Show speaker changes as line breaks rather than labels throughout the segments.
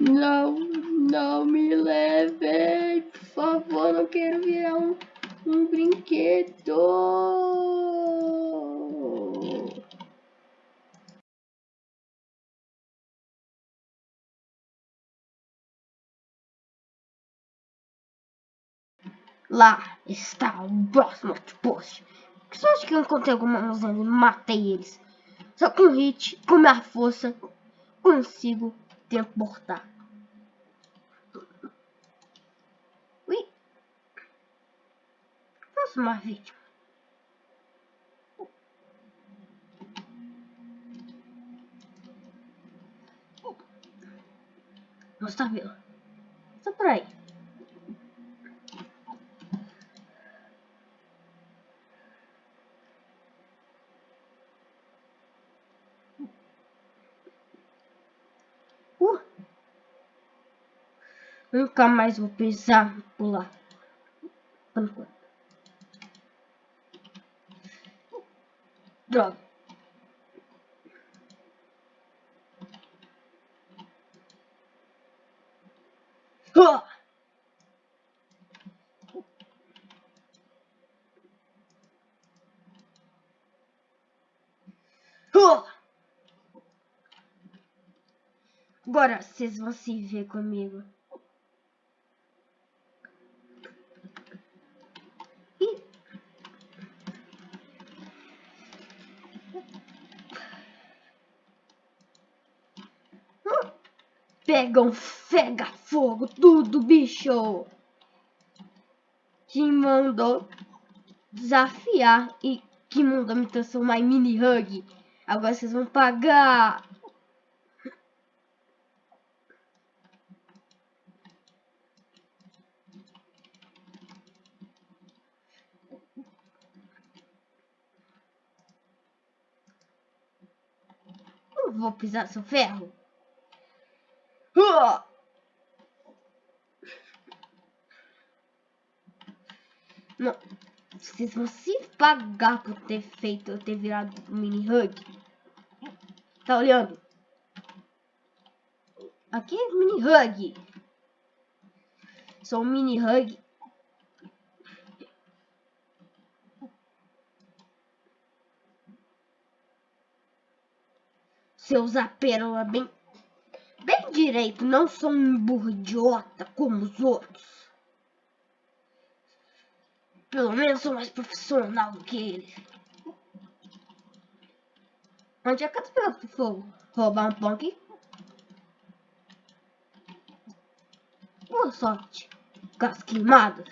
Não, não me levem, por favor, não quero virar um, um brinquedo. Lá está o próximo outpost. Que sorte que eu encontrei alguma museu e matei eles. Só com hit, com minha força, consigo teleportar. Ui. Próxima vítima. Mostra a vila. Só por aí. Uh. Nunca mais vou por lá. Por enquanto. Droga. Ah! Agora vocês vão se ver comigo. Pegam, fega fogo, tudo, bicho. Que mandou desafiar e que mandou me transformar em mini hug. Agora vocês vão pagar. Não vou pisar seu ferro. Não. Se pagar por ter feito eu ter virado um mini hug. Tá olhando? Aqui é mini hug. Sou um mini hug. Eu usar pérola bem direito, não sou um burro idiota como os outros. Pelo menos sou mais profissional do que eles. Onde é que tô pegando fogo? Roubar um pão aqui? Boa sorte. Gás queimado.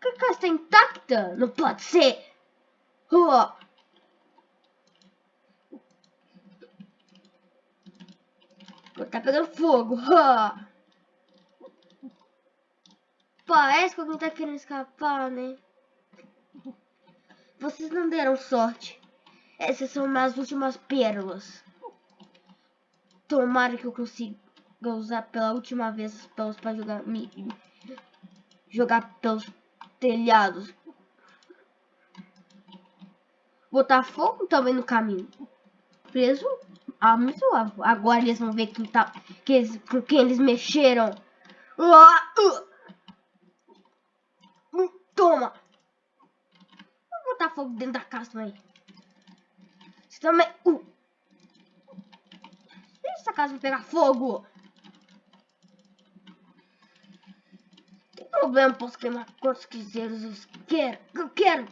Que casa está intacta? Não pode ser. Ah! Tá pegando fogo. Ah! Parece que alguém tá querendo escapar, né? Vocês não deram sorte. Essas são minhas últimas pérolas. Tomara que eu consiga usar pela última vez as pérolas pra jogar, me, jogar pelos telhados. Botar fogo também no caminho. Preso? Ah, muito Agora eles vão ver quem tá, que eles, quem eles mexeram. Uh. Toma! Vou botar fogo dentro da casa também. Você também... Uh. Deixa essa casa pegar fogo. Tem problema, posso queimar quantos quiseres eu quero. Eu quero.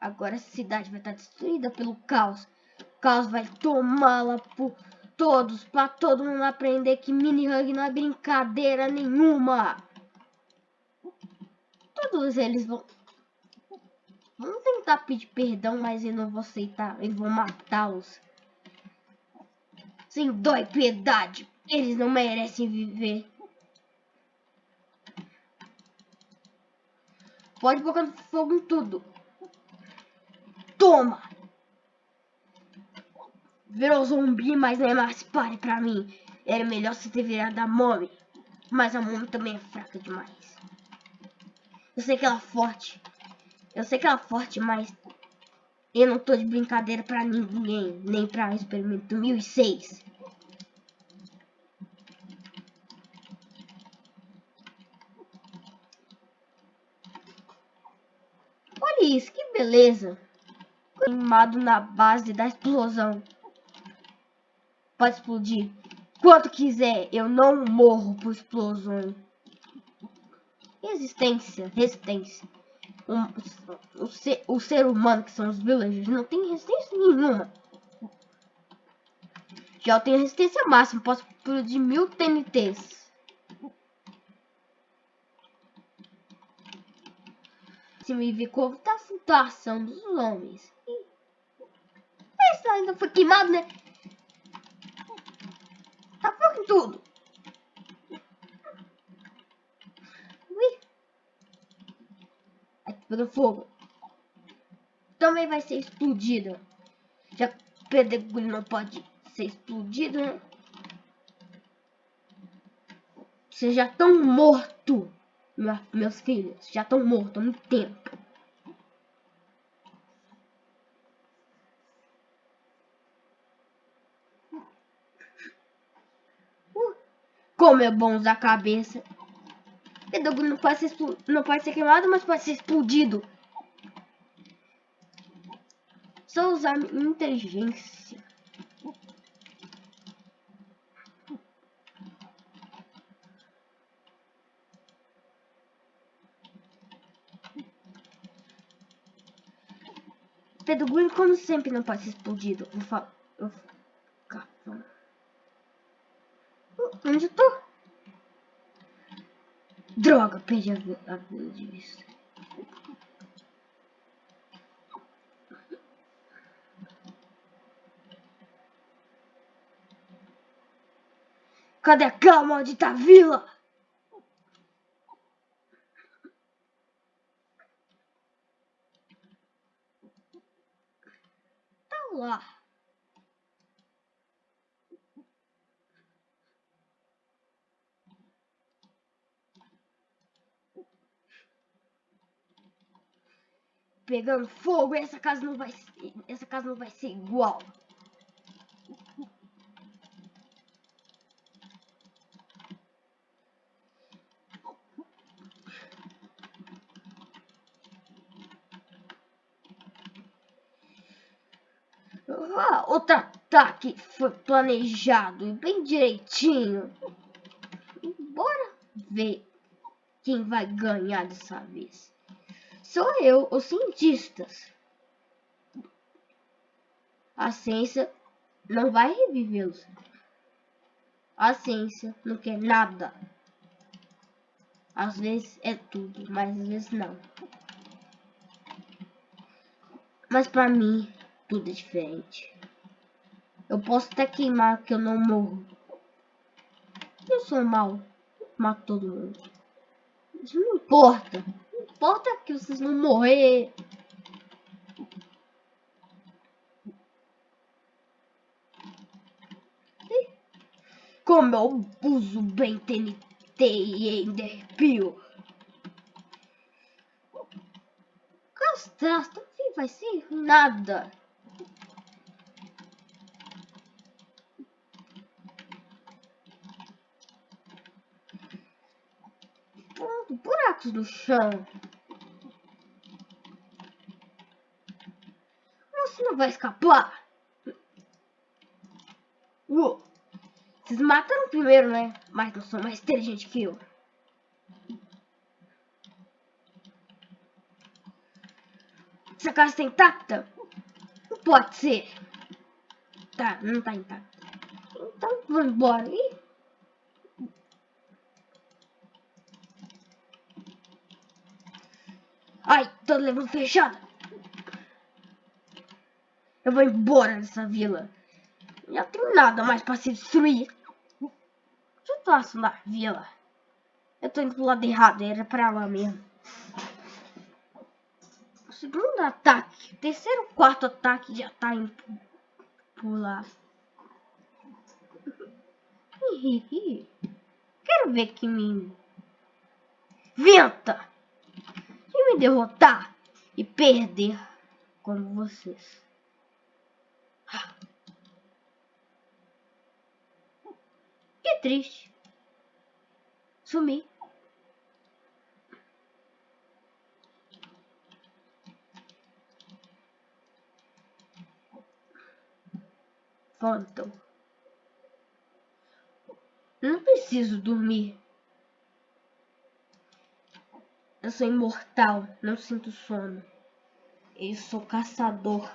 Agora a cidade vai estar destruída pelo caos. O caos vai tomá-la por todos, para todo mundo aprender que mini hug não é brincadeira nenhuma. Todos eles vão vão tentar pedir perdão, mas eu não vou aceitar, eu vou matá-los. Sem dó e piedade, eles não merecem viver. Pode botar fogo em tudo. Toma! Virou zumbi, mas não é mais pare pra mim. Era melhor você ter virado a Mommy. Mas a Mommy também é fraca demais. Eu sei que ela é forte. Eu sei que ela é forte, mas... Eu não tô de brincadeira pra ninguém, nem pra experimento 1006. Olha isso, que beleza. Queimado na base da explosão. Pode explodir. Quanto quiser, eu não morro por explosões. Resistência, resistência. Um, o, ser, o ser humano, que são os villagers, não tem resistência nenhuma. Já eu tenho resistência máxima, posso explodir mil TNTs. Ver como tá situação dos homens. Isso ainda foi queimado, né? Tá fogo em tudo. Ui. Pegou fogo. Também vai ser explodida. Já que o pedregulho não pode ser explodido, né? Vocês já estão mortos, meus filhos. Já estão mortos há muito tempo. Como é bom usar a cabeça. Pedro não pode, ser não pode ser queimado, mas pode ser explodido. Só usar inteligência. Pedro como sempre, não pode ser explodido. Vou falar. Onde eu tô? Droga, perdi a, a vida de vista. Cadê aquela maldita vila? Tá lá. Pegando fogo, essa casa não vai essa casa não vai ser igual. Ah, outro ataque foi planejado e bem direitinho. Bora ver quem vai ganhar dessa vez. Sou eu, os cientistas. A ciência não vai revivê-los. A ciência não quer nada. Às vezes é tudo, mas às vezes não. Mas pra mim, tudo é diferente. Eu posso até queimar que eu não morro. Eu sou mal. Mato todo mundo. Isso não importa importa que vocês vão morrer. Como eu uso bem TNT e Enderpeel. Castrasto não vai ser nada. buracos no chão. Você não vai escapar. Uou. Vocês mataram primeiro, né? Mas não são mais inteligentes que eu. Essa casa está intacta? Não pode ser. Tá, não tá intacta. Então, vamos embora. Ih. Ai, tô levando fechada. Eu vou embora dessa vila. Já tem nada mais pra se destruir. Que eu faço na vila? Eu tô indo pro lado errado, era pra lá mesmo. O segundo ataque, terceiro, quarto ataque já tá indo por lá. Quero ver que me... Venta! me derrotar e perder como vocês. Que triste. Sumi. Phantom. Não preciso dormir. Eu sou imortal, não sinto sono. Eu sou caçador.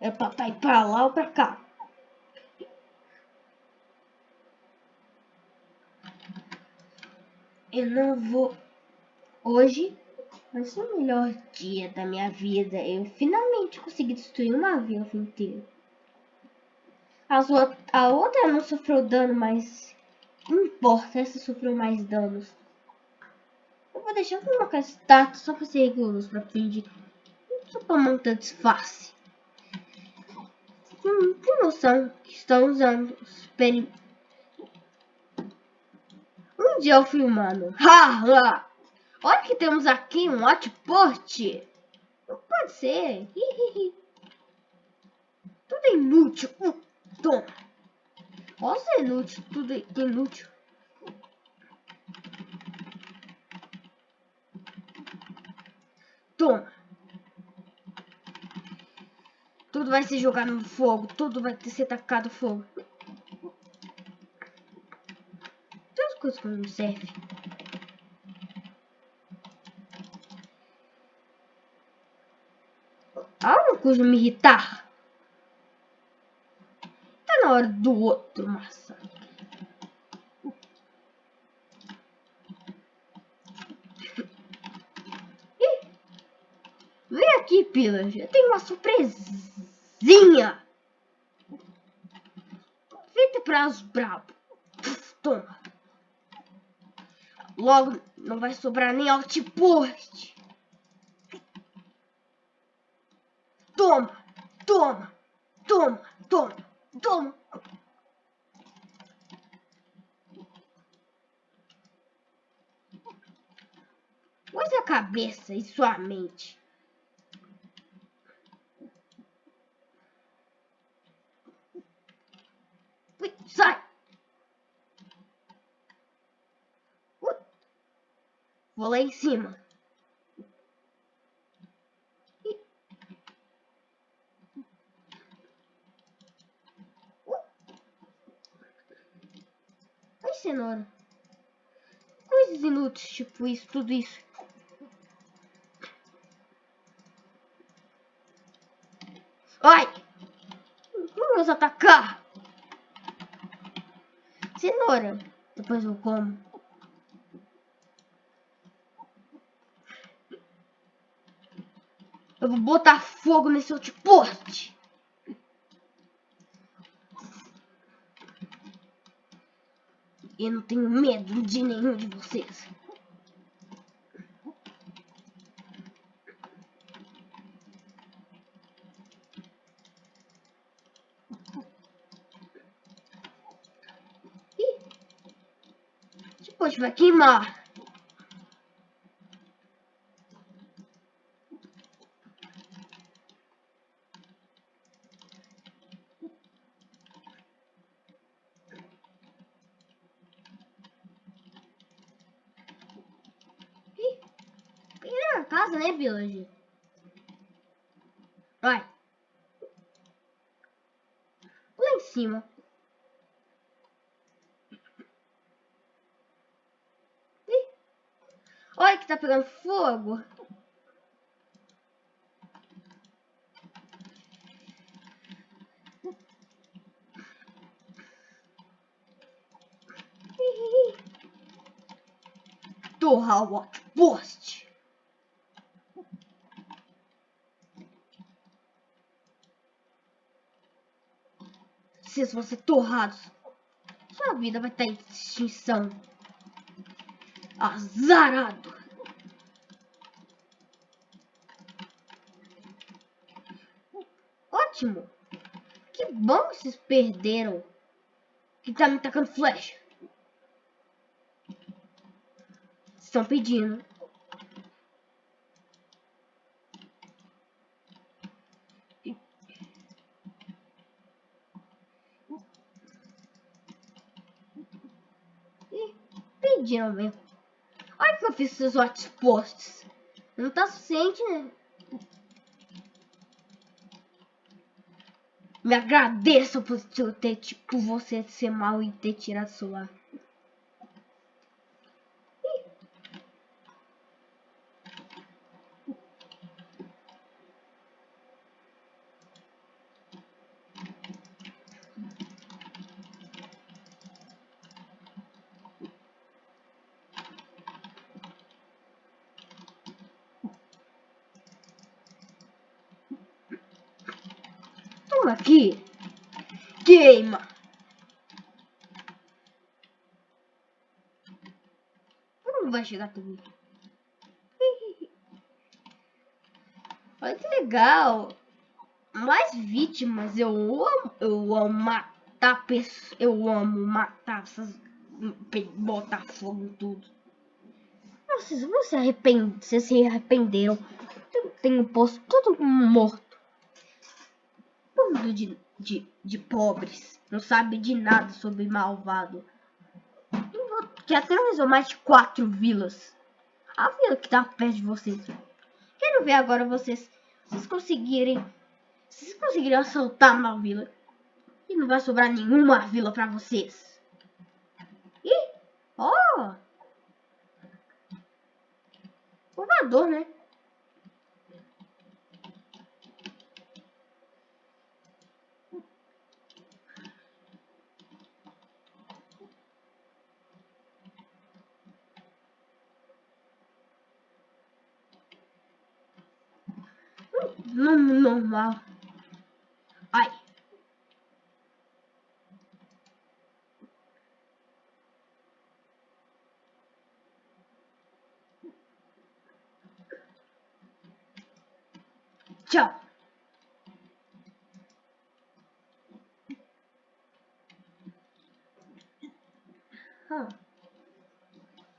É pra tá ir pra lá ou pra cá? Eu não vou. Hoje vai ser o melhor dia da minha vida. Eu finalmente consegui destruir uma vila inteira. As a outra não sofreu dano, mas não importa, essa sofreu mais danos. Eu vou deixar eu colocar status só pra ser rigoroso, pra fingir. Só pra montar disfarce. Hum, tem noção que estão usando os peri... Um dia eu filmando. Ha, ha. Olha que temos aqui um outpost. Não pode ser. Tudo é inútil. Uh, toma. Nossa, é inútil. Tudo é inútil. Toma. Tudo vai ser jogado no fogo. Tudo vai ser tacado fogo. Tem as coisas que não servem. Há uma coisa me irritar. Tá na hora do outro maçã. Vem aqui, Pilas. Eu tenho uma surpresinha. Feita para os. Toma. Logo, não vai sobrar nem outpost. Toma, toma, toma, toma, toma. Use a cabeça e sua mente. Ui, sai! Vou lá em cima. cenoura. Coisas inúteis, tipo isso, tudo isso. Ai! Vamos atacar! Cenoura. Depois eu como. Eu vou botar fogo nesse outpost. Eu não tenho medo de nenhum de vocês. Ih, depois vai queimar. casa, né, Village? Vai. Lá em cima. Ih. Olha que tá pegando fogo. Torra o outpost. vocês vão ser torrados. Sua vida vai estar em extinção. Azarado. ótimo. Que bom que vocês perderam. Que tá me tacando flecha. Estão pedindo. Pediram mesmo. Olha que eu fiz seus ótimos postos. Não tá suficiente, né? Me agradeça por, ter, por você ser mal e ter tirado o celular. Aqui. Queima. Não vai chegar tudo. Olha que legal. Mais vítimas. Eu amo, eu amo matar pessoas. Eu amo matar essas. Botar fogo em tudo. Vocês vão se arrepender. Vocês se arrependeram. Tem posto todo morto bando de, de, de pobres. Não sabe de nada sobre malvado. Que atravessou mais de quatro vilas. A vila que tá perto de vocês. Quero ver agora vocês. Vocês conseguirem. Vocês conseguirem assaltar uma vila. E não vai sobrar nenhuma vila pra vocês. Ih! Ó! Oh! Voador, né? Normal. Ai. Tchau. Ah.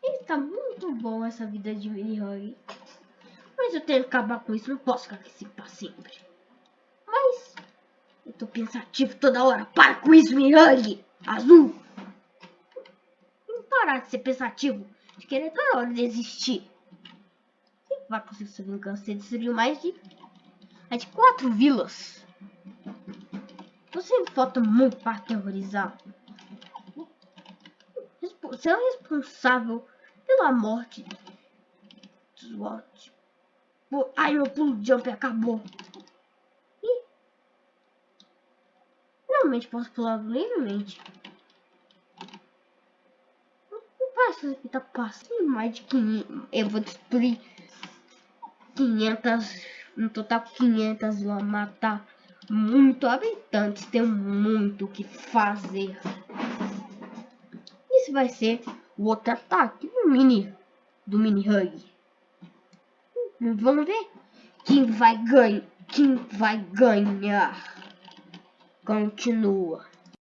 Está muito bom essa vida de mini-hug. Mas eu tenho que acabar com isso, não posso ficar assim pra sempre. Mas eu tô pensativo toda hora. Para com isso, Miyagi! Azul! Não parar de ser pensativo. De querer toda hora desistir. Quem vai conseguir essa vingança? Você destruiu mais de... Mais de quatro vilas. Você falta muito para aterrorizar. Você é responsável pela morte dos Watch. Ai, meu pulo jump acabou. Ih. Realmente posso pular livremente. Não parece que tá passando mais de 500. Eu vou destruir 500. No total 500 vão matar muito habitantes. Tem muito o que fazer. Isso vai ser o outro ataque do mini. Do mini hug. Vamos ver quem vai ganhar. Quem vai ganhar. Continua.